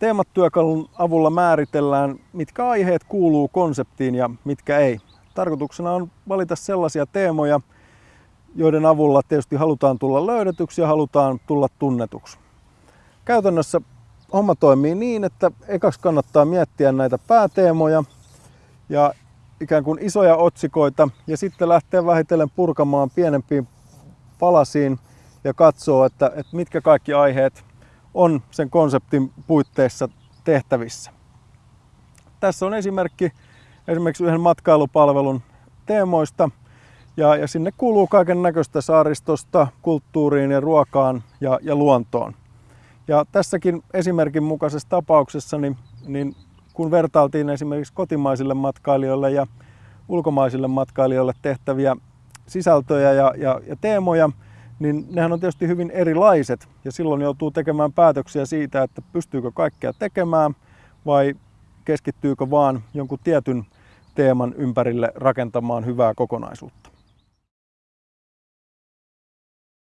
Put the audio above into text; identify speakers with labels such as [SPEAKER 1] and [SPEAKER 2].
[SPEAKER 1] Teematyökalun avulla määritellään, mitkä aiheet kuuluu konseptiin ja mitkä ei. Tarkoituksena on valita sellaisia teemoja, joiden avulla tietysti halutaan tulla löydetyksi ja halutaan tulla tunnetuksi. Käytännössä homma toimii niin, että ekaksi kannattaa miettiä näitä pääteemoja ja ikään kuin isoja otsikoita ja sitten lähteä vähitellen purkamaan pienempiin palasiin ja katsoo, että, että mitkä kaikki aiheet on sen konseptin puitteissa tehtävissä. Tässä on esimerkki esimerkiksi yhden matkailupalvelun teemoista ja, ja sinne kuuluu kaiken näköistä saaristosta, kulttuuriin ja ruokaan ja, ja luontoon. Ja tässäkin esimerkin mukaisessa tapauksessa, niin, niin kun vertailtiin esimerkiksi kotimaisille matkailijoille ja ulkomaisille matkailijoille tehtäviä sisältöjä ja, ja, ja teemoja, niin nehän on tietysti hyvin erilaiset ja silloin joutuu tekemään päätöksiä siitä, että pystyykö kaikkea tekemään vai keskittyykö vaan jonkun tietyn teeman ympärille rakentamaan hyvää kokonaisuutta.